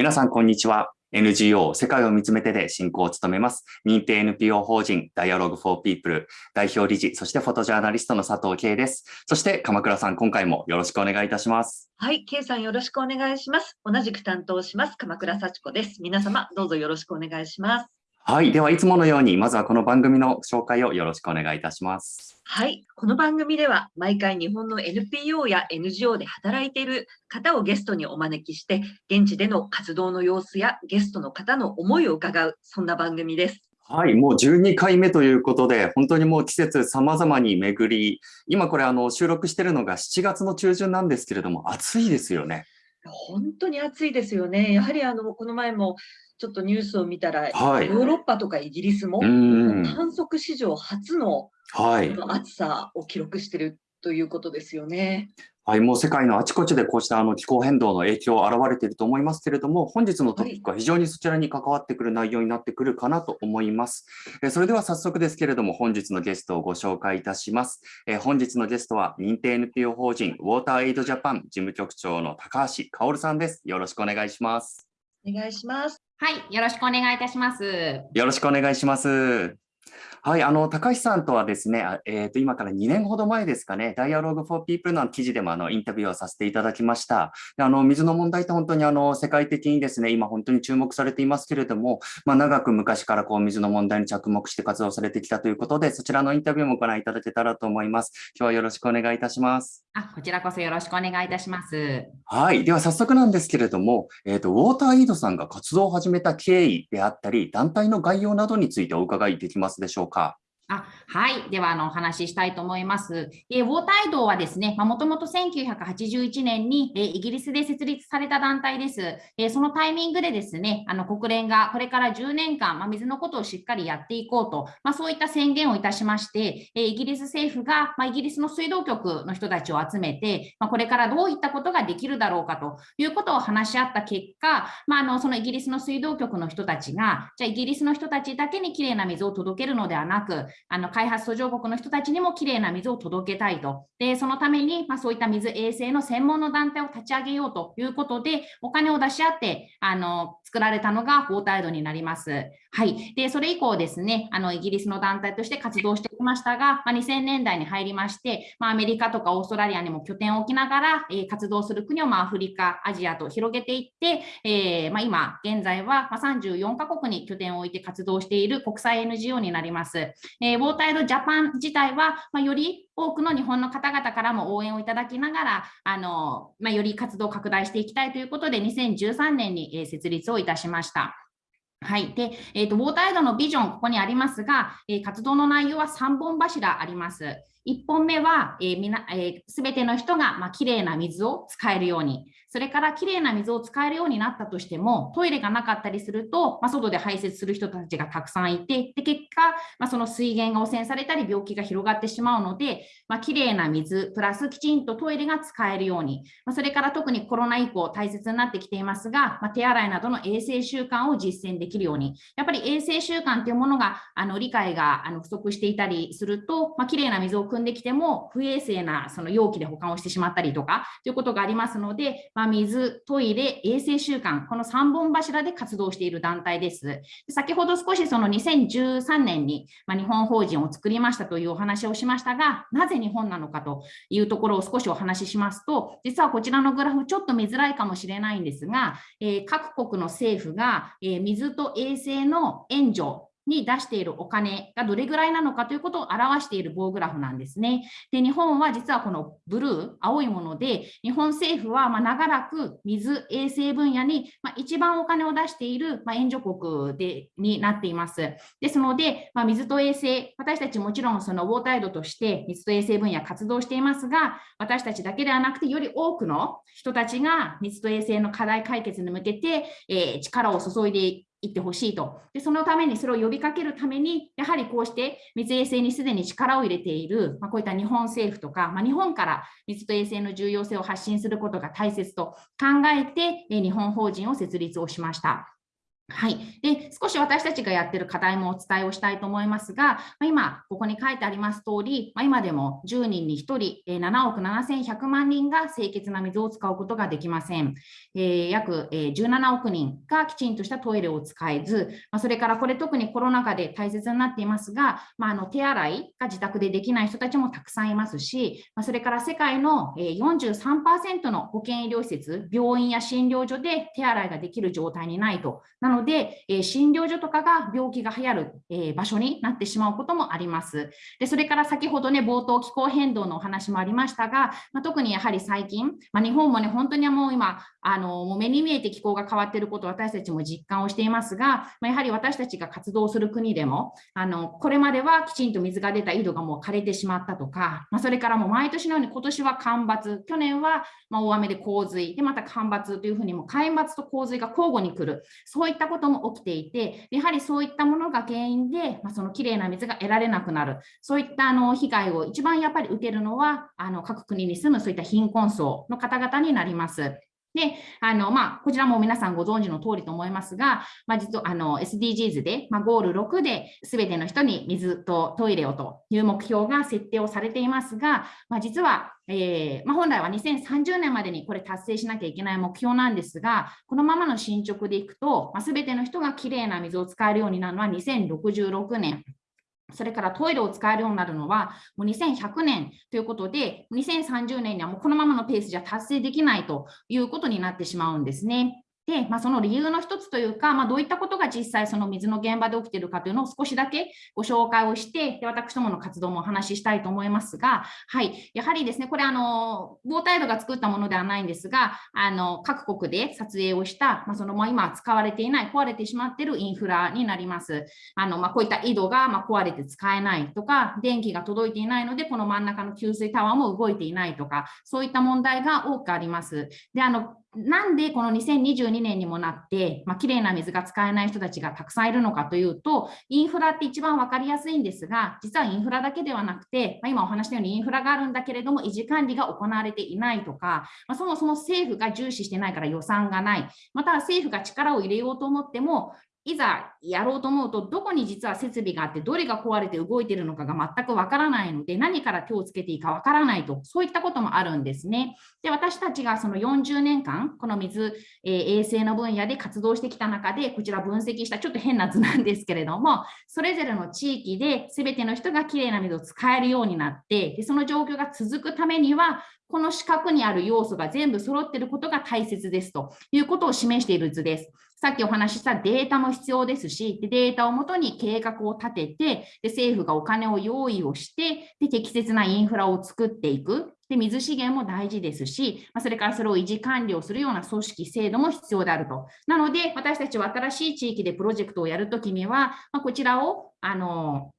皆さん、こんにちは。NGO 世界を見つめてで進行を務めます。認定 NPO 法人 Dialogue for People 代表理事、そしてフォトジャーナリストの佐藤圭です。そして鎌倉さん、今回もよろしくお願いいたします。はい、圭さんよろしくお願いします。同じく担当します。鎌倉幸子です。皆様、どうぞよろしくお願いします。はい。では、いつものように、まずはこの番組の紹介をよろしくお願いいたします。はい。この番組では、毎回日本の NPO や NGO で働いている方をゲストにお招きして、現地での活動の様子やゲストの方の思いを伺う、そんな番組です。はい、もう12回目ということで、本当にもう季節様々に巡り、今これあの収録してるのが7月の中旬なんですけれども、暑いですよね。本当に暑いですよね。やはりあの、この前もちょっとニュースを見たら、はい、ヨーロッパとかイギリスも観測史上初の,、はい、暑さを記録しているということですよね。はい、もう世界のあちこちでこうしたあの気候変動の影響現れていると思いますけれども、本日のトピックは非常にそちらに関わってくる内容になってくるかなと思います。えそれでは早速ですけれども、本日のゲストをご紹介いたします。え本日のゲストは認定 NPO 法人ウォーターエイドジャパン事務局長の高橋薫さんです。よろしくお願いします。お願いします。はい、よろしくお願いいたします。よろしくお願いします。はい、あの、高橋さんとはですね、えっ、ー、と、今から2年ほど前ですかね、Dialogue for People の記事でもあのインタビューをさせていただきました。あの、水の問題って本当にあの、世界的にですね、今本当に注目されていますけれども、まあ、長く昔からこう、水の問題に着目して活動されてきたということで、そちらのインタビューもご覧いただけたらと思います。今日はよろしくお願いいたします。あ、こちらこそよろしくお願いいたします。はい、では早速なんですけれども、えっ、ー、と、ウォーターイードさんが活動を始めた経緯であったり、団体の概要などについてお伺いできますでしょうか。かあはい。では、あの、お話ししたいと思います。えー、ウォータイドはですね、もともと1981年に、えー、イギリスで設立された団体です。えー、そのタイミングでですね、あの、国連がこれから10年間、まあ、水のことをしっかりやっていこうと、まあ、そういった宣言をいたしまして、えイギリス政府が、まあ、イギリスの水道局の人たちを集めて、まこれからどういったことができるだろうかということを話し合った結果、まあ、の、そのイギリスの水道局の人たちが、じゃあイギリスの人たちだけにきれいな水を届けるのではなく、あの開発途上国の人たちにもきれいな水を届けたいと。で、そのために、まあ、そういった水衛生の専門の団体を立ち上げようということで、お金を出し合って、あの、作られたのがフォータイドになります。はい。で、それ以降ですね、あの、イギリスの団体として活動してきましたが、まあ、2000年代に入りまして、まあ、アメリカとかオーストラリアにも拠点を置きながら、えー、活動する国を、まあ、アフリカ、アジアと広げていって、えー、まあ、今、現在は、まあ、34カ国に拠点を置いて活動している国際 NGO になります。えー、ウォータイドジャパン自体は、まあ、より多くの日本の方々からも応援をいただきながら、あのまあ、より活動を拡大していきたいということで、2013年に、設立をいたしました。はい。で、えっ、ー、と、ウォーターエイドのビジョン、ここにありますが、えー、活動の内容は3本柱あります。1本目は、えーみなえー、全ての人が、まあ、きれいな水を使えるように、それからきれいな水を使えるようになったとしても、トイレがなかったりすると、まあ、外で排泄する人たちがたくさんいて、で結果、まあ、その水源が汚染されたり、病気が広がってしまうので、まあ、きれいな水、プラスきちんとトイレが使えるように、まあ、それから特にコロナ以降大切になってきていますが、まあ、手洗いなどの衛生習慣を実践できるように、やっぱり衛生習慣というものがあの理解があの不足していたりすると、まあ、きれいな水を汲んできても、不衛生なその容器で保管をしてしまったりとかということがありますので、まあ、水、トイレ、衛生習慣、この3本柱で活動している団体です。先ほど少しその2013年に、ま日本法人を作りましたというお話をしましたが、なぜ日本なのかというところを少しお話ししますと、実はこちらのグラフちょっと見づらいかもしれないんですが、えー、各国の政府が、えー、水と衛生の援助に出しているお金がどれぐらいなのかということを表している棒グラフなんですね。で、日本は実はこのブルー、青いもので、日本政府はま長らく水、衛生分野にま一番お金を出しているま援助国でになっています。ですので、ま水と衛生、私たちもちろんそのウォータイドとして水と衛生分野活動していますが、私たちだけではなくて、より多くの人たちが水と衛生の課題解決に向けて、えー、力を注いで行ってほしいと。で、そのために、それを呼びかけるために、やはりこうして水衛星にすでに力を入れている、まあ、こういった日本政府とか、まあ、日本から水と衛星の重要性を発信することが大切と考えて、日本法人を設立をしました。はい、で少し私たちがやってる課題もお伝えをしたいと思いますが、ま、今、ここに書いてあります通り、ま、今でも10人に1人、7億7100万人が清潔な水を使うことができません。え、約、17億人がきちんとしたトイレを使えず、ま、それからこれ特にコロナ禍で大切になっていますが、まあ、の手洗いが自宅でできない人たちもたくさんいますし、ま、それから世界の、43%の保健医療施設、病院や診療所で手洗いができる状態にないと。なので、え、診療所とかが病気が流行る、え、場所になってしまうこともあります。でそれから先ほどね、冒頭気候変動のお話もありましたが、まあ、特にやはり最近、まあ、日本もね、本当にもう今、あのもう目に見えて気候が変わっていることを私たちも実感をしていますが、まあ、やはり私たちが活動する国でも、あのこれまではきちんと水が出た井戸がもう枯れてしまったとか、まあ、それからもう毎年のように今年は干ばつ、去年はま大雨で洪水、でまた干ばつというふうにも干ばつと洪水が交互に来る、そういったことも起きていて、やはりそういったものが原因で、まあ、そのきれいな水が得られなくなる、そういったあの被害を一番やっぱり受けるのは、あの各国に住むそういった貧困層の方々になります。で、あの、まあ、こちらも皆さんご存知の通りと思いますが、まあ、実は、あの、SDGs で、まあ、ゴール6で、すべての人に水とトイレをという目標が設定をされていますが、まあ、実は、えー、まあ、本来は2030年までにこれ達成しなきゃいけない目標なんですが、このままの進捗でいくと、まあ、全ての人がきれいな水を使えるようになるのは2066年。それからトイレを使えるようになるのはもう2100年ということで、2030年にはもうこのままのペースじゃ達成できないということになってしまうんですね。で、まあ、その理由の一つというか、まあ、どういったことが実際その水の現場で起きているかというのを少しだけご紹介をして、で私どもの活動もお話ししたいと思いますが、はい、やはりですね、これあの、ウォータイドが作ったものではないんですが、あの各国で撮影をした、まあ、そのまあ、今使われていない、壊れてしまっているインフラになります。あのま、こういった井戸がま壊れて使えないとか、電気が届いていないので、この真ん中の給水タワーも動いていないとか、そういった問題が多くあります。であのなんでこの2022年にもなって、まあ、きれいな水が使えない人たちがたくさんいるのかというと、インフラって一番分かりやすいんですが、実はインフラだけではなくて、まあ、今お話したようにインフラがあるんだけれども、維持管理が行われていないとか、まあ、そもそも政府が重視してないから予算がない、または政府が力を入れようと思っても、いざやろうと思うと、どこに実は設備があって、どれが壊れて動いているのかが全くわからないので、何から手をつけていいかわからないと、そういったこともあるんですね。で、私たちがその40年間、この水、えー、衛生の分野で活動してきた中で、こちら分析したちょっと変な図なんですけれども、それぞれの地域で全ての人がきれいな水を使えるようになって、でその状況が続くためには、この四角にある要素が全部揃っていることが大切ですということを示している図です。さっきお話ししたデータも必要ですし、でデータをもとに計画を立ててで、政府がお金を用意をしてで、適切なインフラを作っていく。で水資源も大事ですし、ま、それからそれを維持管理をするような組織、制度も必要であると。なので、私たちは新しい地域でプロジェクトをやるときには、まあ、こちらをあの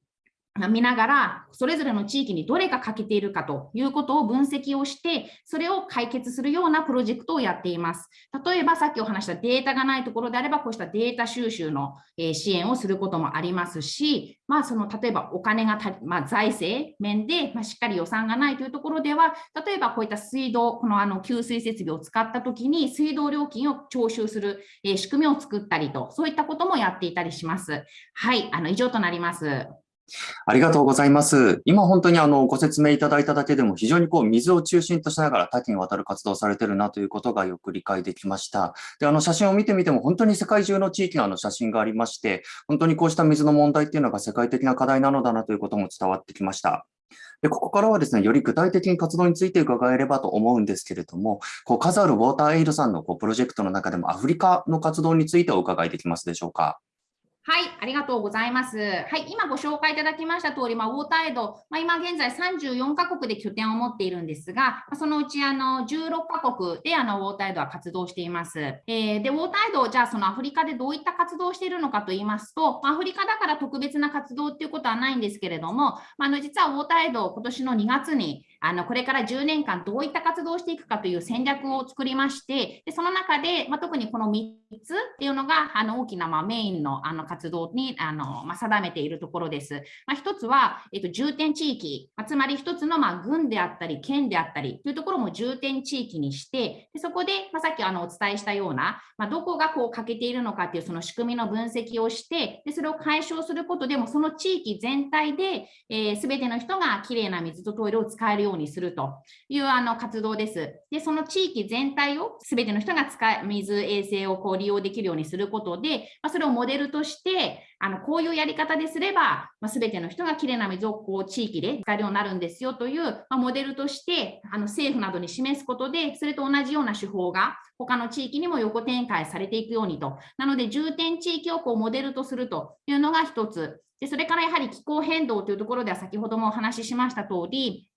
見ながら、それぞれの地域にどれが欠けているかということを分析をして、それを解決するようなプロジェクトをやっています。例えば、さっきお話したデータがないところであれば、こうしたデータ収集の支援をすることもありますし、まあ、その例えばお金がまあ、財政面で、ましっかり予算がないというところでは、例えばこういった水道、このあの給水設備を使ったときに、水道料金を徴収する仕組みを作ったりと、そういったこともやっていたりします。はい、あの以上となります。ありがとうございます。今本当にあのご説明いただいただけでも非常にこう水を中心としながら多岐にわたる活動をされてるなということがよく理解できました。で、あの写真を見てみても本当に世界中の地域のあの写真がありまして、本当にこうした水の問題っていうのが世界的な課題なのだなということも伝わってきました。で、ここからはですね、より具体的に活動について伺えればと思うんですけれども、こう数あるウォーターエイドさんのこうプロジェクトの中でもアフリカの活動についてお伺いできますでしょうか？はい、ありがとうございます。はい、今ご紹介いただきました通り、まあ、ウォーターエイド、まあ、今現在34カ国で拠点を持っているんですが、そのうちあの16カ国であのウォーターエイドは活動しています。えー、で、ウォーターエイド、じゃあそのアフリカでどういった活動をしているのかと言いますと、アフリカだから特別な活動っていうことはないんですけれども、まあ、の実はウォーターエイド、今年の2月にあのこれから10年間どういった活動をしていくかという戦略を作りまして、でその中で、まあ、特にこの3つっていうのがあの大きなまメインのあの活動にあの、まあ、定めているところです。まあ、1つは、えっと、重点地域、まあ、つまり1つのまあ軍であったり、県であったりというところも重点地域にして、でそこで、まあ、さっきあのお伝えしたような、まあ、どこがこう欠けているのかっていうその仕組みの分析をして、でそれを解消することでも、その地域全体で、えー、全ての人がきれいな水とトイレを使えるようにするというあの活動です。で、その地域全体を全ての人が使え水衛生をこう利用できるようにすることで、まあ、それをモデルとしてあのこういうやり方ですれば、まあ、全ての人がきれいな水をこう地域で使えるようになるんですよという、まあ、モデルとしてあの政府などに示すことでそれと同じような手法が他の地域にも横展開されていくようにと。なので重点地域をこうモデルとするというのが一つ。でそれからやはり気候変動というところでは先ほどもお話ししました通り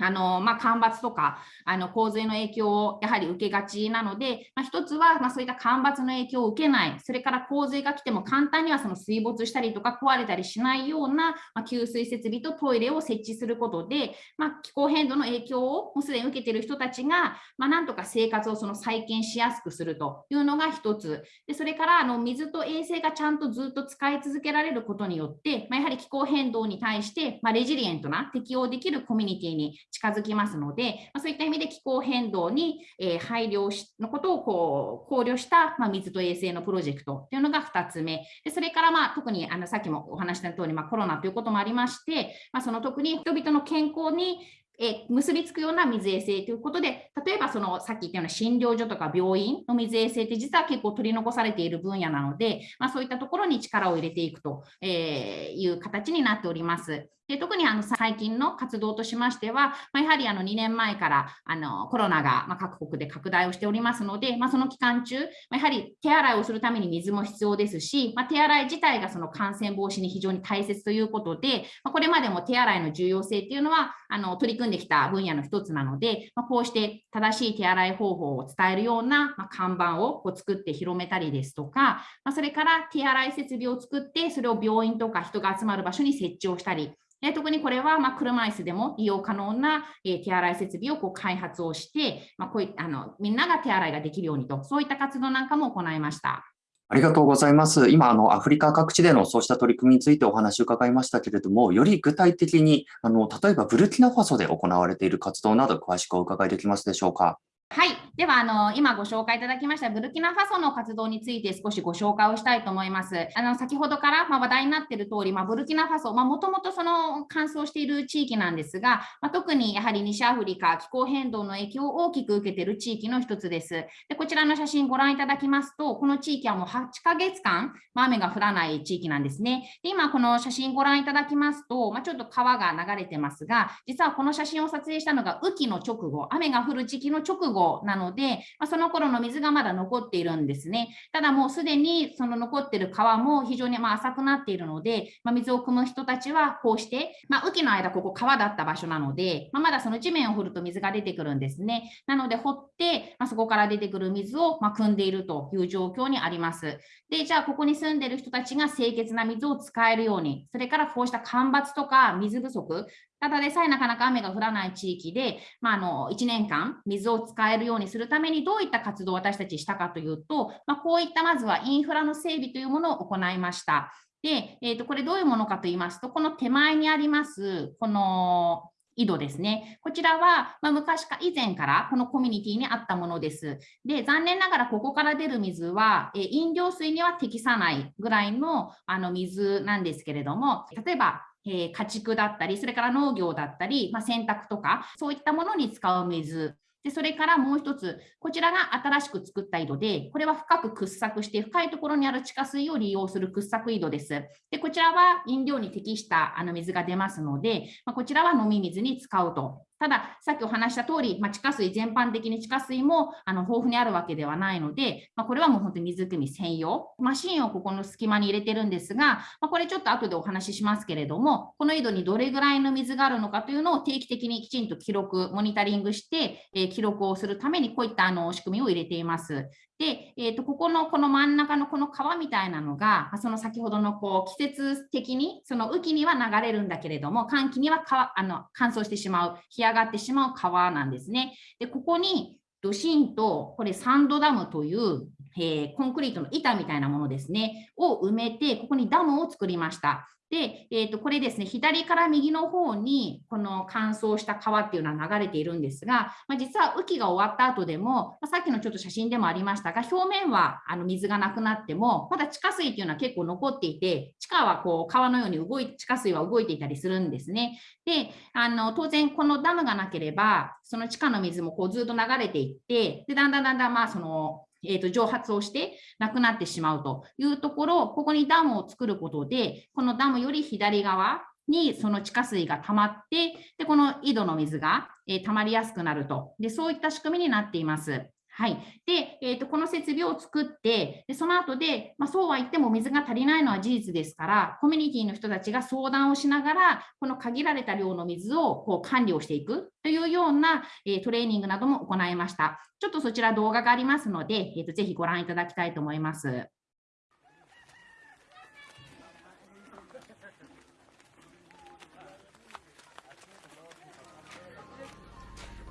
あのまあ、干ばつとかあの洪水の影響をやはり受けがちなので、まあ、一つは、まあ、そういった干ばつの影響を受けない、それから洪水が来ても簡単にはその水没したりとか壊れたりしないような、まあ、給水設備とトイレを設置することで、まあ、気候変動の影響をもうすでに受けている人たちが、まあ、なんとか生活をその再建しやすくするというのが一つ、でそれからあの水と衛生がちゃんとずっと使い続けられることによって、まあ、やはり気候変動に対して、まあ、レジリエントな適応できるコミュニティに近づきますので、ま、そういった意味で気候変動に、え、配慮しのことをこう考慮した、ま、水と衛生のプロジェクトというのが2つ目。でそれから、まあ、特にあのさっきもお話した通り、まあ、コロナということもありまして、まあ、その特に人々の健康にえ結びつくような水衛生ということで、例えばそのさっき言ったような診療所とか病院の水衛生って実は結構取り残されている分野なので、まあ、そういったところに力を入れていくという形になっております。で特にあの最近の活動としましては、まあ、やはりあの2年前からあのコロナがま各国で拡大をしておりますので、まあ、その期間中、まやはり手洗いをするために水も必要ですし、ま手洗い自体がその感染防止に非常に大切ということで、まこれまでも手洗いの重要性っていうのはあの取り組んできた分野の一つなので、まこうして正しい手洗い方法を伝えるような、ま看板をこう作って広めたりですとか、まそれから手洗い設備を作って、それを病院とか人が集まる場所に設置をしたり、え特にこれは、ま車椅子でも利用可能な、え手洗い設備をこう開発をして、まこういあのみんなが手洗いができるようにと、そういった活動なんかも行いました。ありがとうございます。今、あの、アフリカ各地でのそうした取り組みについてお話を伺いましたけれども、より具体的に、あの、例えばブルキナファソで行われている活動など、詳しくお伺いできますでしょうか？はい。では、あの、今ご紹介いただきましたブルキナファソの活動について少しご紹介をしたいと思います。あの、先ほどから、ま、話題になっている通り、まあ、ブルキナファソ、まあ、もともとその乾燥している地域なんですが、まあ、特にやはり西アフリカ、気候変動の影響を大きく受けている地域の一つです。で、こちらの写真ご覧いただきますと、この地域はもう8ヶ月間、まあ、雨が降らない地域なんですね。で、今この写真ご覧いただきますと、ま、ちょっと川が流れてますが、実はこの写真を撮影したのが雨季の直後、雨が降る時期の直後なので、まあ、その頃の水がまだ残っているんですね。ただもうすでにその残ってる川も非常にま浅くなっているので、まあ、水を汲む人たちはこうして、まあ、雨季の間ここ川だった場所なので、ままだその地面を掘ると水が出てくるんですね。なので掘って、まそこから出てくる水をま汲んでいるという状況にあります。で、じゃあここに住んでる人たちが清潔な水を使えるように、それからこうした干ばつとか水不足、ただでさえなかなか雨が降らない地域で、まあ、あの1年間水を使えるようにするためにどういった活動を私たちしたかというと、まあ、こういったまずはインフラの整備というものを行いました。で、えー、とこれどういうものかと言いますと、この手前にあります、この井戸ですね。こちらは、まあ、昔か以前からこのコミュニティにあったものです。で、残念ながらここから出る水は、え飲料水には適さないぐらいのあの水なんですけれども、例えばえー、家畜だったり、それから農業だったり、まあ、洗濯とか、そういったものに使う水。でそれからもう一つ、こちらが新しく作った井戸で、これは深く掘削して深いところにある地下水を利用する掘削井戸です。でこちらは飲料に適したあの水が出ますので、まあ、こちらは飲み水に使うとただ、さっきお話した通り、まあ、地下水全般的に地下水もあの豊富にあるわけではないので、まあ、これはもう本当に水汲み専用。マシンをここの隙間に入れてるんですが、まあ、これちょっと後でお話ししますけれども、この井戸にどれぐらいの水があるのかというのを定期的にきちんと記録、モニタリングして、えー、記録をするためにこういったあの仕組みを入れています。で、えー、とここのこの真ん中のこの川みたいなのが、その先ほどのこう季節的に、その雨季には流れるんだけれども、寒気にはかあの乾燥してしまう、干上がってしまう川なんですね。で、ここにドシンと、これサンドダムという、えー、コンクリートの板みたいなものですね、を埋めて、ここにダムを作りました。で、えー、とこれですね、左から右の方にこの乾燥した川っていうのは流れているんですが、まあ、実は雨季が終わった後でも、まあ、さっきのちょっと写真でもありましたが、表面はあの水がなくなっても、まだ地下水っていうのは結構残っていて、地下はこう川のように動い地下水は動いていたりするんですね。で、あの当然このダムがなければ、その地下の水もこうずっと流れていって、でだんだんだんだんまあそのえーと、蒸発をしてなくなってしまうというところ、ここにダムを作ることで、このダムより左側にその地下水が溜まって、でこの井戸の水が、えー、溜まりやすくなるとで、そういった仕組みになっています。はい。で、えーと、この設備を作って、でその後で、まあ、そうは言っても水が足りないのは事実ですから、コミュニティの人たちが相談をしながら、この限られた量の水をこう管理をしていくというような、えー、トレーニングなども行いました。ちょっとそちら動画がありますので、えーとぜひご覧いただきたいと思います。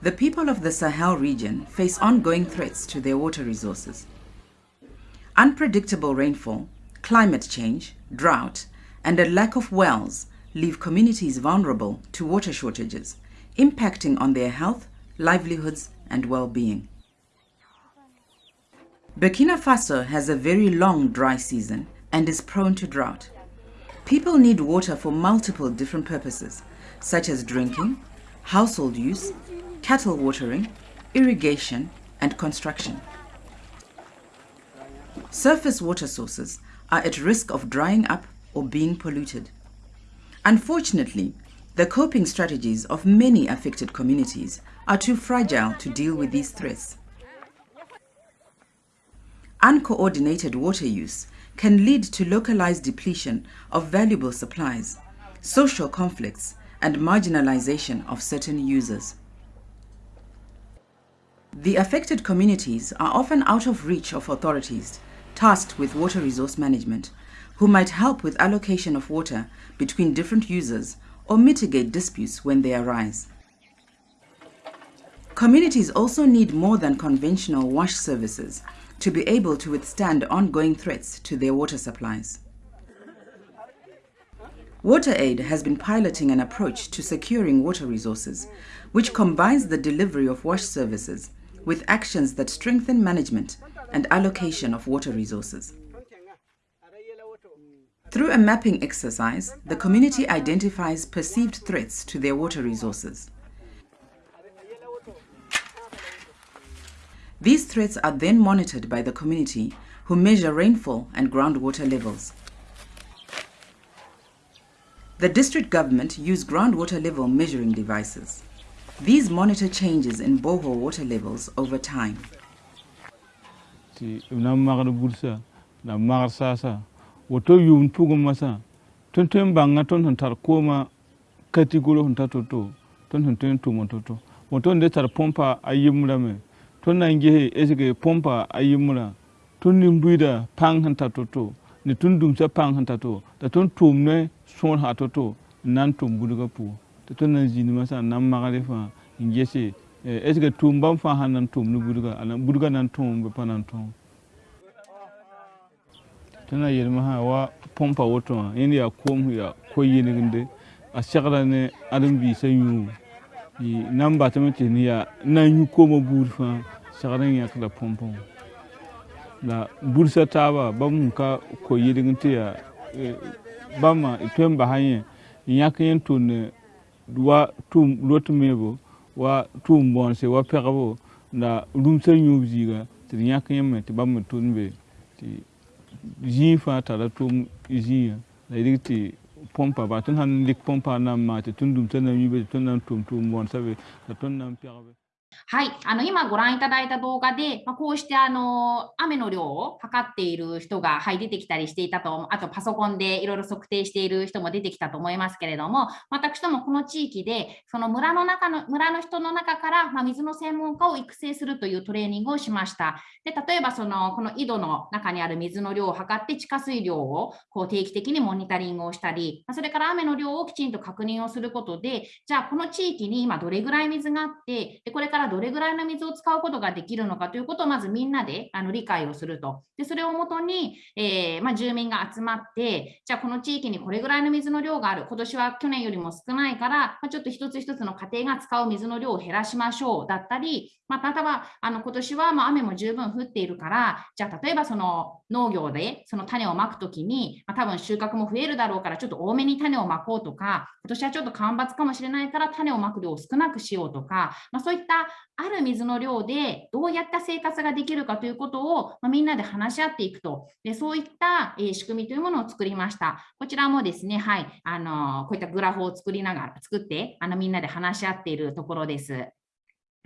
The people of the Sahel region face ongoing threats to their water resources. Unpredictable rainfall, climate change, drought, and a lack of wells leave communities vulnerable to water shortages, impacting on their health, livelihoods, and well-being. Burkina Faso has a very long dry season and is prone to drought. People need water for multiple different purposes, such as drinking, household use, cattle watering, irrigation, and construction. Surface water sources are at risk of drying up or being polluted. Unfortunately, the coping strategies of many affected communities are too fragile to deal with these threats. Uncoordinated water use can lead to localized depletion of valuable supplies, social conflicts, and marginalization of certain users. The affected communities are often out of reach of authorities tasked with water resource management, who might help with allocation of water between different users or mitigate disputes when they arise. Communities also need more than conventional wash services to be able to withstand ongoing threats to their water supplies. WaterAid has been piloting an approach to securing water resources, which combines the delivery of wash services with actions that strengthen management and allocation of water resources. Through a mapping exercise, the community identifies perceived threats to their water resources. These threats are then monitored by the community who measure rainfall and groundwater levels. The district government use groundwater level measuring devices. These monitor changes in borehole water levels over time. woto yum pugum masa ton ton banga ton ton tar koma katigolo hon tatoto ton ton ton tumo toto. Woto nde tar pompa ayimura me. Ton na ngehe esige pompa ayimura ton ni mbuida pang han tatoto ni tun dum sa pang han tato da ton tumne nan tum buduga pu tɩ tõnd na n zĩndmã sã n est ce que tʋʋm bãmb fãa sãn na n tʋʋm ne budga budga na n tʋʋm bɩ pa na n wa põmpa woto wã yẽnd yaa koom yaa ko yɩlgende a segda ne ãdem-biisã yũu na n batame tɩ yaa na n yũ koomã buud fãa segd n yãk la põmpã wã bursa taaba bãmb n ka ko yɩlg n tɩ yaa bãmba tõe n basã yẽ n wa tum lotmebo wa tum bonse wa pegbo la rumsa nyub ziga tɩ d yãk yẽmɛ tɩ bãmb me tʋnd be tɩ zĩig fãa tara tʋʋm zĩigã la y rɩk tɩ põmpa baa tõnd sãn dɩk põmpa na n maa tɩ tõnd dũmsa na yĩbe tɩ tõnd na n tʋm tʋʋm bõonsa be la tõnd na n はい、あの今ご覧いただいた動画で、まあ、こうしてあの雨の量を測っている人が、はい、出てきたりしていたと、あとパソコンでいろいろ測定している人も出てきたと思いますけれども、私どもこの地域で、その村の中の村の人の中から、まあ、水の専門家を育成するというトレーニングをしました。で例えばそのこの井戸の中にある水の量を測って地下水量をこう定期的にモニタリングをしたり、それから雨の量をきちんと確認をすることで、じゃあこの地域に今どれぐらい水があって、でこれからどれぐらいの水を使うことができるのかということをまずみんなであの理解をすると。でそれをもとに、えー、まあ、住民が集まって、じゃあこの地域にこれぐらいの水の量がある、今年は去年よりも少ないから、まあ、ちょっと一つ一つの家庭が使う水の量を減らしましょうだったり、まあ、例えばあの今年はま雨も十分降っているから、じゃあ例えばその農業でその種をまくときに、まあ、多分収穫も増えるだろうから、ちょっと多めに種をまこうとか、今年はちょっと干ばつかもしれないから種をまく量を少なくしようとか、まあ、そういったある水の量でどうやった生活ができるかということを、ま、みんなで話し合っていくと、でそういった、え、仕組みというものを作りました。こちらもですね、はい、あのこういったグラフを作りながら、作ってあのみんなで話し合っているところです。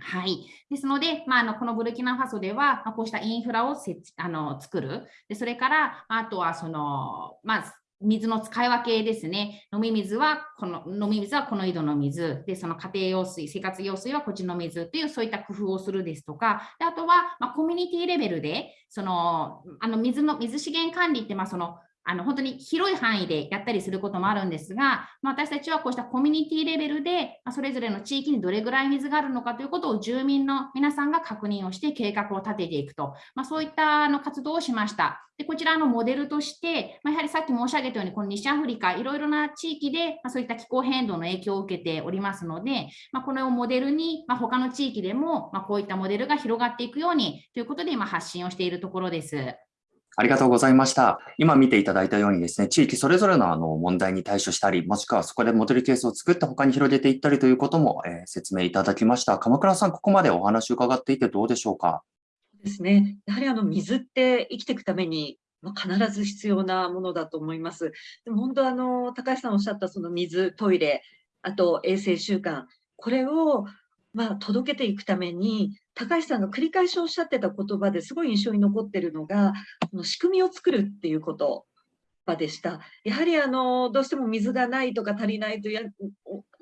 はい。ですので、まあ、あのこのブルキナファソでは、ま、こうしたインフラを設あの作る。でそれから、あとはその、まあ、水の使い分けですね。飲み水はこの、飲み水はこの井戸の水。で、その家庭用水、生活用水はこっちの水という、そういった工夫をするですとか、であとは、まあ、コミュニティレベルで、その、あの水の、水資源管理って、まあ、その、あの本当に広い範囲でやったりすることもあるんですが、まあ、私たちはこうしたコミュニティレベルで、まあ、それぞれの地域にどれぐらい水があるのかということを住民の皆さんが確認をして計画を立てていくと、まあ、そういったあの活動をしました。でこちらのモデルとして、ま、やはりさっき申し上げたように、この西アフリカ、いろいろな地域で、ま、そういった気候変動の影響を受けておりますので、ま、これをモデルに、まあ、他の地域でも、ま、こういったモデルが広がっていくようにということで、今発信をしているところです。ありがとうございました。今見ていただいたようにですね、地域それぞれのあの問題に対処したり、もしくはそこでモデルケースを作って他に広げていったりということも、えー、説明いただきました。鎌倉さん、ここまでお話を伺っていてどうでしょうか？ですね。やはりあの水って生きていくためにまあ、必ず必要なものだと思います。でも本当あの高橋さんおっしゃったその水、トイレ、あと衛生習慣、これをまあ届けていくために高橋さんが繰り返しおっしゃってた言葉ですごい印象に残ってるのが、この仕組みを作るっていうことでした。やはりあのどうしても水がないとか足りないとや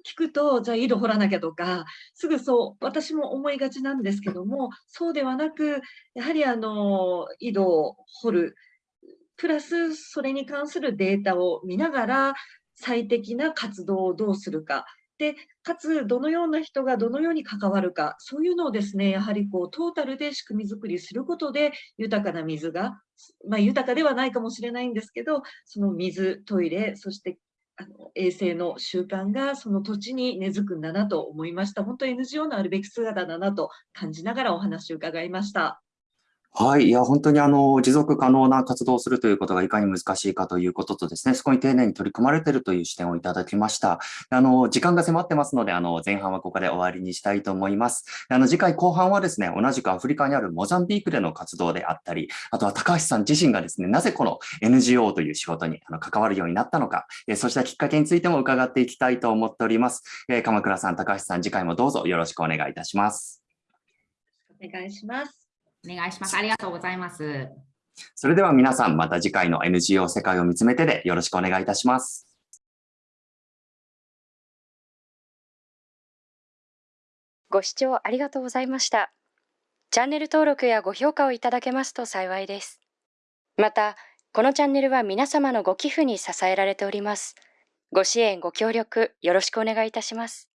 聞くと、じゃあ井戸掘らなきゃとか、すぐそう、私も思いがちなんですけども、そうではなく、やはりあの井戸を掘る、プラスそれに関するデータを見ながら、最適な活動をどうするか、でかつどのような人がどのように関わるかそういうのをですねやはりこうトータルで仕組み作りすることで豊かな水が、まあ、豊かではないかもしれないんですけどその水トイレそしてあの衛生の習慣がその土地に根付くんだなと思いました本当 NGO のあるべき姿だなと感じながらお話を伺いました。はい。いや、本当にあの、持続可能な活動をするということがいかに難しいかということとですね、そこに丁寧に取り組まれているという視点をいただきました。あの、時間が迫ってますので、あの、前半はここで終わりにしたいと思います。あの、次回後半はですね、同じくアフリカにあるモザンビークでの活動であったり、あとは高橋さん自身がですね、なぜこの NGO という仕事にあの関わるようになったのか、えそうしたきっかけについても伺っていきたいと思っております。え鎌倉さん、高橋さん、次回もどうぞよろしくお願いいたします。お願いします。お願いします。ありがとうございます。それでは皆さん、また次回の NGO 世界を見つめてでよろしくお願いいたします。ご視聴ありがとうございました。チャンネル登録やご評価をいただけますと幸いです。また、このチャンネルは皆様のご寄付に支えられております。ご支援、ご協力、よろしくお願いいたします。